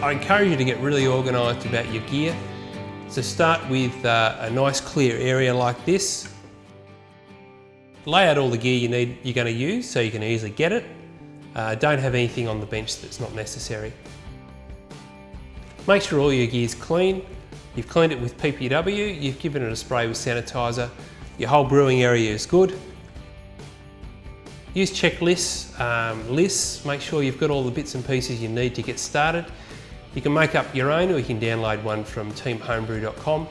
I encourage you to get really organised about your gear. So start with uh, a nice clear area like this. Lay out all the gear you need, you're going to use so you can easily get it. Uh, don't have anything on the bench that's not necessary. Make sure all your gear's clean. You've cleaned it with PBW, you've given it a spray with sanitizer. Your whole brewing area is good. Use checklists, um, lists, make sure you've got all the bits and pieces you need to get started. You can make up your own or you can download one from teamhomebrew.com.